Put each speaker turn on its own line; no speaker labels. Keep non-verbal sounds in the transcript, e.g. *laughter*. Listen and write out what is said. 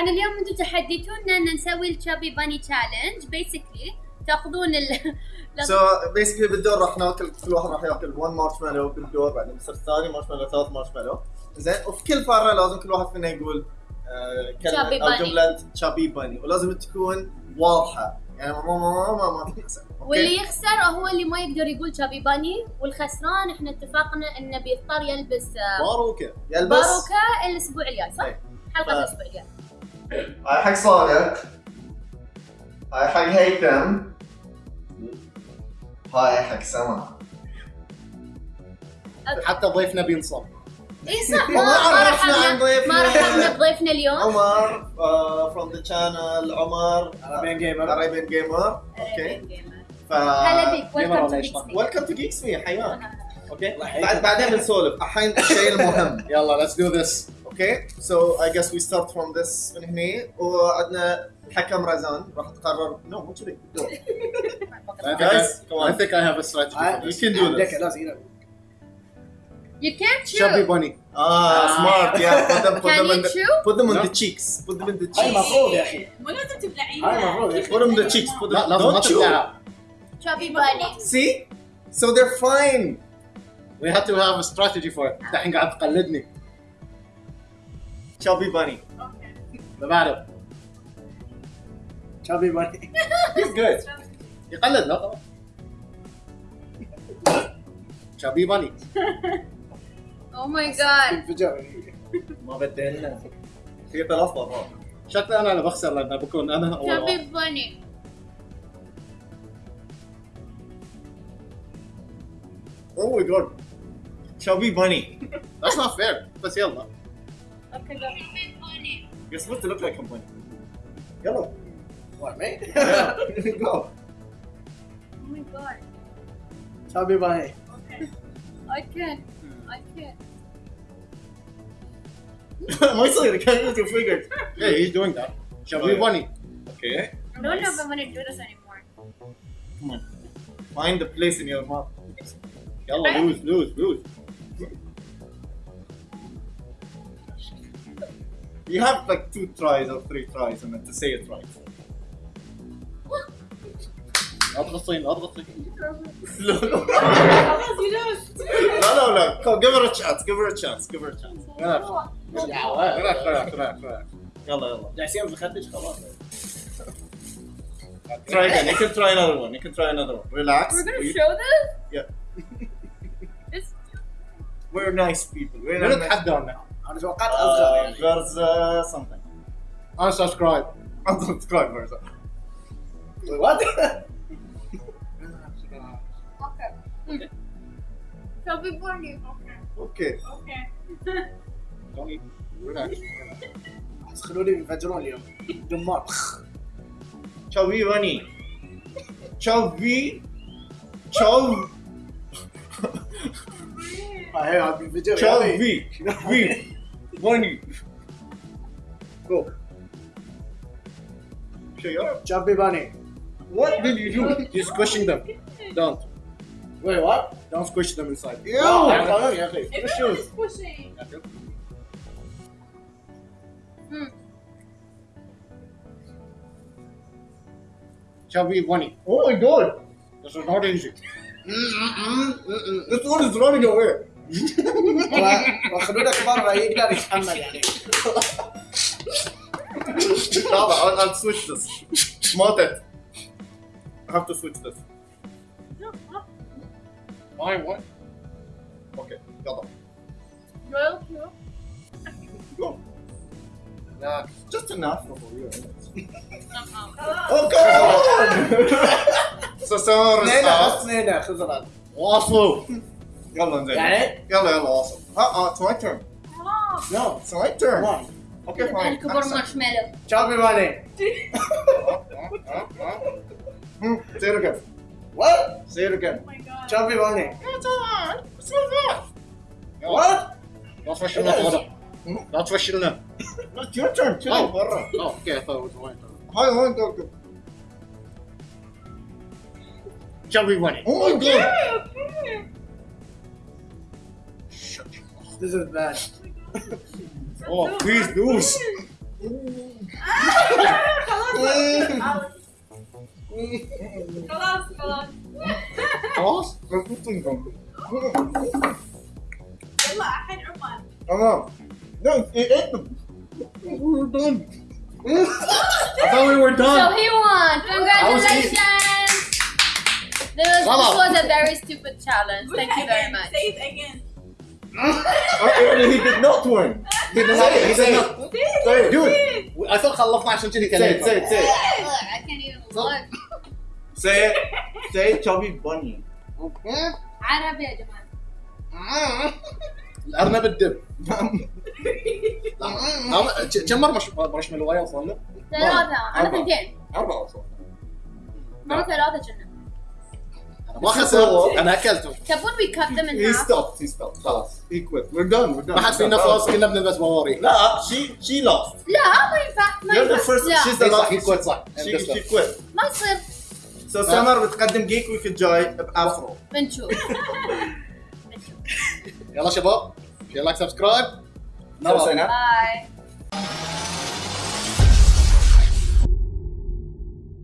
طبعا اليوم أنتم تحديتونا أن نسوي الشابي باني تشالنج بيسكلي تأخذون ال *laughs*
سو بيسكلي بالدور راح ناكل كل واحد راح ياكل 1 مارشميلو بالدور بعدين بيصير الثاني مارشميلو ثلاث مارشميلو زين وفي كل فارة لازم كل واحد فينا يقول آه، كلمة أو
باني.
جملة شابي باني ولازم تكون واضحة. يعني ما ما ما ما ما
واللي يخسر هو اللي ما يقدر يقول شابي باني والخسران إحنا اتفقنا إنه بيضطر يلبس آه،
باروكة. يلبس
باروكة الأسبوع الجاي صح؟
إيه.
حلقة
ف-
الأسبوع الجاي.
هاي حق صالح هاي حق هيثم هاي حق سما
حتى ضيفنا بينصب.
اي صح. ما *laughs*
عرفنا عن ضيفنا.
ما رحبنا بضيفنا اليوم.
عمر فروم ذا شانل عمر
عربيان جيمر
عربيان جيمر أوكي ف
هلا بيك
جيمر
ويلكم تو
جيكس مي حياك. أوكي بعدين بنسولف. الحين الشيء المهم.
يلا let's do this.
اوكي سو اي جس وي ستارت فروم ذس من هنا وعندنا الحكم رزان راح تقرر نو مو كذي دور.
I think
Guys,
I,
come on.
I think I have a strategy for
You
this
can do this.
لازم هنا
You can't
شابي
chew.
بوني
اه سمارت يا put *laughs* them put
Can
them in
you
the
chew?
put them on
No.
the cheeks put them in the
هاي
cheeks
المفروض يا اخي
مو لازم تبلعين
هاي المفروض يا اخي
put them in the cheeks put
لا
them
لازم ما
don't chew
تبلعها
Chubby bunny.
see so they're fine
We had to have a strategy for it الحين قاعد تقلدني
chubby bunny.
اللي بعده شابي بوني
he's good. *laughs*
يقلد لا طبعا. شابي بوني
Oh my god. *laughs*
انفجار.
ما بدينا في مرات
شكلي أنا اللي بخسر لأن بكون أنا اول.
Chubby bunny.
oh my god. Chubby bunny.
That's not fair. بس يلا.
Okay, go.
You're supposed to look like someone. Yellow.
What, me? *laughs* Yeah.
go.
Oh my god.
Tell me
why. Okay. I can't.
I can't. Mostly the camera's your fingers.
Yeah, he's doing that. Shall we bunny?
Okay.
I don't know if I want to do this anymore.
Come on. Find the place in your mouth.
Yellow, lose, lose, lose.
You have like two tries or three tries and then to say it right.
لا تغصين لا تغصين
no, no,
خلاص يدوس
no, no. Come, give her a chance. Give her a chance. Give her a chance.
relax relax relax relax
يلا يلا.
جالسين بخدش خلاص
Try again. You can try another one. You can try another one. Relax.
We're gonna
We-
show this?
Yeah.
This *laughs*
We're nice people. We're
من
not nice.
نتحدى انا انا توقعت اصغر
Uh,
يعني
there's uh, something.
unsubscribe
Unsubscribe version.
what
okay. Chubby bunny.
Okay.
اوكي
Don't relax
بس خلوني ينفجرون اليوم دمار
Chubby bunny. Chubby. Chub.
هاي عم بينفجر يا
one you go. Shut
Chubby bunny.
What did you do?
You're squishing them. Don't.
Wait, what?
Don't squish them inside.
Ew!
Oh, yeah, okay.
Squish shoes. Squishing. Hmm.
Chubby bunny.
Oh my god!
This is not easy.
Mm -mm, mm this one is running away
وخلونا كبار يقدر يتحمل يعني
Lava, I'll, I'll switch this. Smart it. I have to switch this.
why what
Okay, يلا.
Royal Q.
Go.
لا
Just enough for you.
Uh-uh.
Oh come on! so Samar is
اثنين بس
out.
اثنين خذ راد
واصلوا. Yellow and.
Got
it? Yeah, yellow awesome. Uh-uh, it's my turn.
No.
It's my turn.
Why?
Okay, Depende fine.
Depende
por
marshmallow.
Chop me money. *laughs*
Hmm, say it again.
What?
Say it again.
Oh my god.
Chop me money.
Yeah, it's alright. It's alright.
Yeah.
What? That's what she knows.
That's what she knows. Your turn. Chill
oh.
Out.
oh, okay. I thought it was my
turn. Hi, hi, doctor.
Chop me money.
Oh my god.
Yeah, okay.
This is bad *laughs*
Oh please do.
خلاص خلاص
خلاص
يلا الحين عمان
تمام لا ايه
We're done. *laughs* I thought we were
So
done.
he won!
was
Congratulations! This was,
Bravo.
this was a very stupid challenge. Thank you very
Again,
much.
Say it again.
He did not win.
He did not- he did not.
say it.
Dude, I thought خلصنا عشان كذي
say it say it say it.
Look, I can't even look.
say it. Say it chubby bunny.
عربي يا جماعة.
الارنب الدب كم مره مش مارشميلو ويا وصلنا؟
ثلاثة أنا
أربعة.
ثنتين
اربعه وصلنا
مرة ثلاثة كنا.
أنا ما خسرت انا اكلتهم
تبون we cut them in
he
half?
stopped he stopped خلاص he quit we're done we're done
ما حد فينا فاز كنا بنلبس بواري
لا she she lost
لا ما ينفع ما
you're the
ينفع.
first
لا
she's the
إي صح
last
هي كويت صح
she she quit
ما يصير
so سمر بتقدم جيك ويك الجاي بافرو
بنشوف.
يلا شباب شير لايك سبسكرايب
سوينا
باي.